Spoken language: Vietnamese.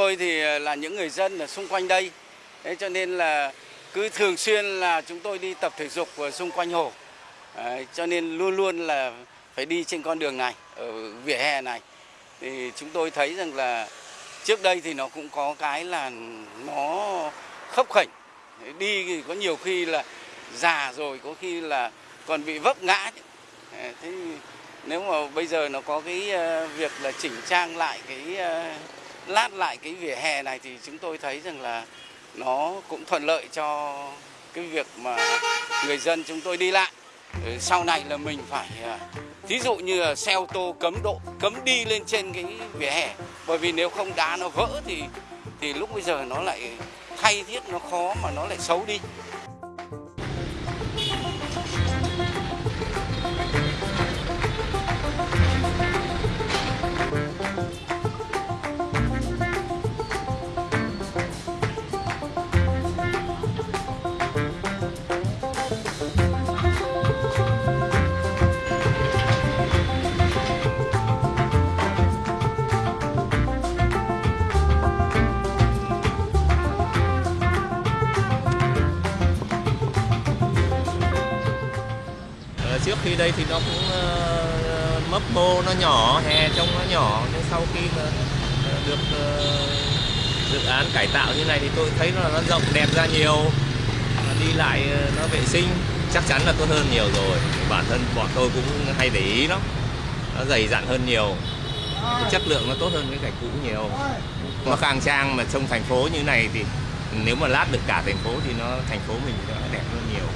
tôi thì ờ, là những người dân ở xung quanh đây, thế cho nên là cứ thường xuyên là chúng tôi đi tập thể dục ở xung quanh hồ, Đấy, cho nên luôn luôn là phải đi trên con đường này, ở vỉa hè này. Thì chúng tôi thấy rằng là trước đây thì nó cũng có cái là nó khấp khỉnh đi thì có nhiều khi là già rồi, có khi là còn bị vấp ngã. Thế nếu mà bây giờ nó có cái ờ, việc là chỉnh trang lại cái ờ, lát lại cái vỉa hè này thì chúng tôi thấy rằng là nó cũng thuận lợi cho cái việc mà người dân chúng tôi đi lại. Ừ, sau này là mình phải à, thí dụ như là xe ô tô cấm độ, cấm đi lên trên cái vỉa hè bởi vì nếu không đá nó vỡ thì thì lúc bây giờ nó lại, thay thiết nó khó mà nó lại xấu đi. Khi đây thì nó cũng uh, mấp mô nó nhỏ hè trông nó nhỏ nhưng sau khi mà ờ, được uh, dự án cải tạo như này thì tôi thấy nó nó rộng đẹp ra nhiều. Đi lại nó vệ sinh chắc chắn là tốt hơn nhiều rồi. Bản thân bọn tôi cũng hay để ý lắm. Nó dày dặn hơn nhiều. Cái chất lượng nó tốt hơn cái gạch cũ nhiều. Nó khang trang mà trong thành phố như này thì nếu mà lát được cả thành phố thì nó thành phố mình nó đẹp hơn nhiều.